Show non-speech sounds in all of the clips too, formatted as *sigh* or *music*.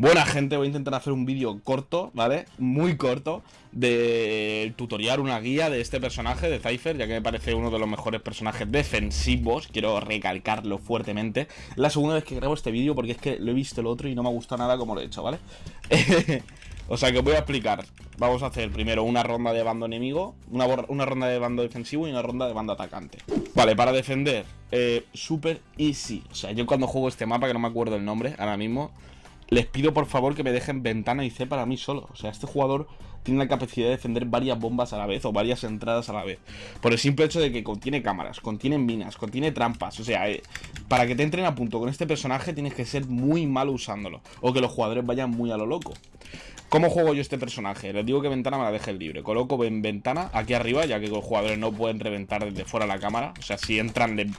Buena gente, voy a intentar hacer un vídeo corto, ¿vale? Muy corto, de tutorial, una guía de este personaje, de Cypher, ya que me parece uno de los mejores personajes defensivos, quiero recalcarlo fuertemente. la segunda vez que grabo este vídeo porque es que lo he visto el otro y no me ha gustado nada como lo he hecho, ¿vale? *laughs* o sea que os voy a explicar. Vamos a hacer primero una ronda de bando enemigo, una, una ronda de bando defensivo y una ronda de bando atacante. Vale, para defender, eh, super easy. O sea, yo cuando juego este mapa, que no me acuerdo el nombre ahora mismo les pido por favor que me dejen ventana y C para mí solo. O sea, este jugador tiene la capacidad de defender varias bombas a la vez o varias entradas a la vez. Por el simple hecho de que contiene cámaras, contiene minas, contiene trampas. O sea, eh, para que te entren a punto con este personaje tienes que ser muy malo usándolo. O que los jugadores vayan muy a lo loco. ¿Cómo juego yo este personaje? Les digo que ventana me la deje libre. Coloco en ventana aquí arriba, ya que los jugadores no pueden reventar desde fuera la cámara. O sea, si entran de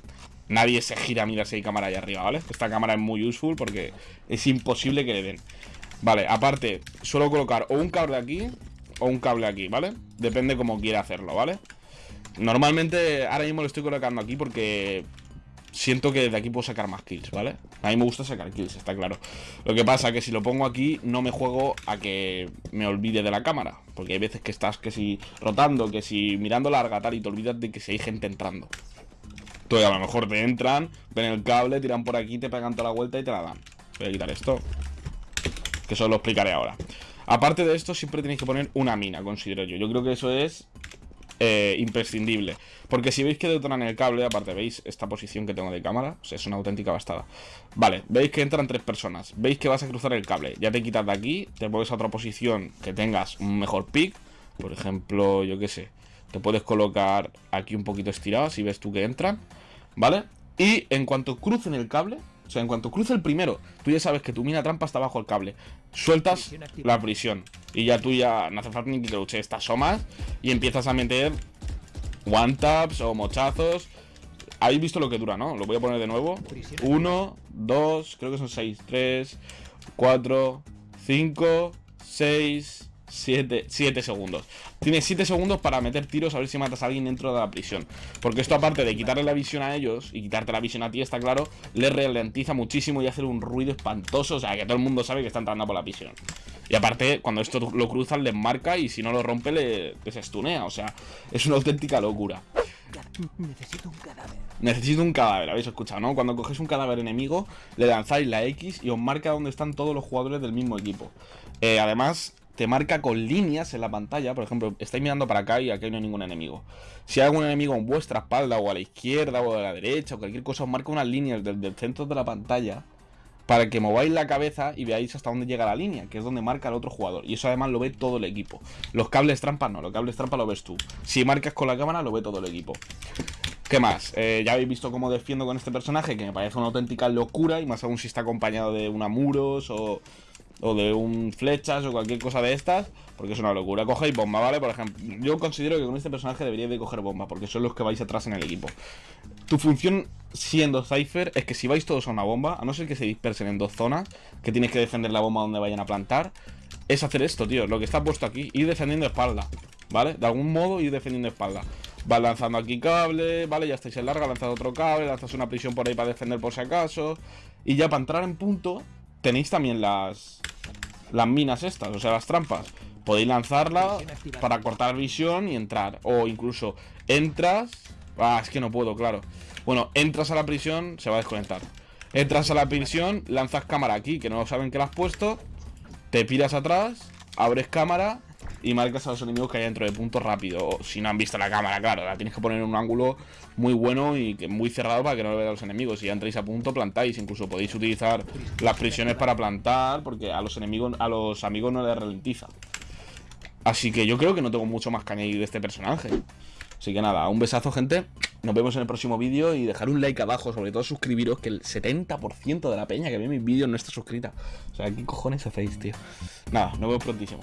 nadie se gira a mirar si hay cámara ahí arriba, ¿vale? Esta cámara es muy useful porque es imposible que le den. Vale, aparte, suelo colocar o un cable aquí o un cable aquí, ¿vale? Depende como quiera hacerlo, ¿vale? Normalmente ahora mismo lo estoy colocando aquí porque siento que de aquí puedo sacar más kills, ¿vale? A mí me gusta sacar kills, está claro. Lo que pasa es que si lo pongo aquí no me juego a que me olvide de la cámara. Porque hay veces que estás que si rotando, que si mirando larga tal y te olvidas de que si hay gente entrando a lo mejor te entran, ven el cable, tiran por aquí, te pegan toda la vuelta y te la dan. Voy a quitar esto. Que eso lo explicaré ahora. Aparte de esto, siempre tenéis que poner una mina, considero yo. Yo creo que eso es eh, imprescindible. Porque si veis que detonan el cable, aparte veis esta posición que tengo de cámara, o sea, es una auténtica bastada. Vale, veis que entran tres personas, veis que vas a cruzar el cable, ya te quitas de aquí, te mueves a otra posición que tengas un mejor pick, por ejemplo, yo qué sé, te puedes colocar aquí un poquito estirado si ves tú que entran. ¿Vale? Y en cuanto crucen el cable, o sea, en cuanto cruce el primero, tú ya sabes que tu mina trampa está bajo el cable. Sueltas la prisión. Y ya tú ya no hace falta ni que te luche estas somas. Y empiezas a meter one taps o mochazos. Habéis visto lo que dura, ¿no? Lo voy a poner de nuevo. Uno, dos, creo que son seis. Tres, cuatro, cinco, seis, 7, segundos. Tienes 7 segundos para meter tiros a ver si matas a alguien dentro de la prisión. Porque esto aparte de quitarle la visión a ellos y quitarte la visión a ti, está claro, les ralentiza muchísimo y hace un ruido espantoso. O sea, que todo el mundo sabe que está entrando por la prisión. Y aparte, cuando esto lo cruzan, les marca y si no lo rompe, le, les estunea. O sea, es una auténtica locura. Necesito un cadáver. Necesito un cadáver, habéis escuchado, ¿no? Cuando cogéis un cadáver enemigo, le lanzáis la X y os marca dónde están todos los jugadores del mismo equipo. Eh, además, te marca con líneas en la pantalla. Por ejemplo, estáis mirando para acá y aquí no hay ningún enemigo. Si hay algún enemigo en vuestra espalda o a la izquierda o a la derecha o cualquier cosa, os marca unas líneas desde el centro de la pantalla para que mováis la cabeza y veáis hasta dónde llega la línea, que es donde marca el otro jugador. Y eso además lo ve todo el equipo. Los cables trampas no, los cables trampa lo ves tú. Si marcas con la cámara, lo ve todo el equipo. ¿Qué más? Eh, ya habéis visto cómo defiendo con este personaje, que me parece una auténtica locura, y más aún si está acompañado de una muros o o de un flechas o cualquier cosa de estas, porque es una locura. Cogéis bomba, ¿vale? Por ejemplo, yo considero que con este personaje deberíais de coger bomba, porque son los que vais atrás en el equipo. Tu función siendo Cypher es que si vais todos a una bomba, a no ser que se dispersen en dos zonas, que tienes que defender la bomba donde vayan a plantar, es hacer esto, tío, lo que está puesto aquí, ir defendiendo espalda, ¿vale? De algún modo ir defendiendo espalda. Vas lanzando aquí cable, ¿vale? Ya estáis en larga, lanzas otro cable, lanzas una prisión por ahí para defender por si acaso. Y ya para entrar en punto, tenéis también las, las minas estas, o sea, las trampas. Podéis lanzarla para cortar visión y entrar. O incluso entras... Ah, es que no puedo, claro. Bueno, entras a la prisión, se va a desconectar. Entras a la prisión, lanzas cámara aquí, que no saben que la has puesto. Te piras atrás, abres cámara y marcas a los enemigos que hay dentro de punto rápido. si no han visto la cámara, claro, la tienes que poner en un ángulo muy bueno y muy cerrado para que no lo vean los enemigos. Si ya entráis a punto, plantáis. Incluso podéis utilizar las prisiones para plantar, porque a los enemigos, a los amigos no les ralentiza. Así que yo creo que no tengo mucho más que añadir de este personaje. Así que nada, un besazo, gente. Nos vemos en el próximo vídeo y dejar un like abajo, sobre todo suscribiros, que el 70% de la peña que ve mis vídeos no está suscrita. O sea, ¿qué cojones hacéis, tío? Nada, nos vemos prontísimo.